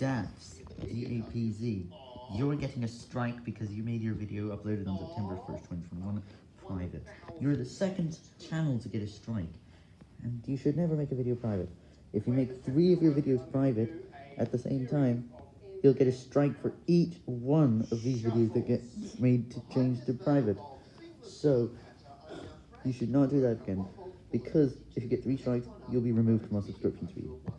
Dapz, D-A-P-Z, you're getting a strike because you made your video uploaded on September 1st, 2021, private. You're the second channel to get a strike, and you should never make a video private. If you make three of your videos private at the same time, you'll get a strike for each one of these videos that get made to change to private. So, you should not do that again, because if you get three strikes, you'll be removed from our subscription feed.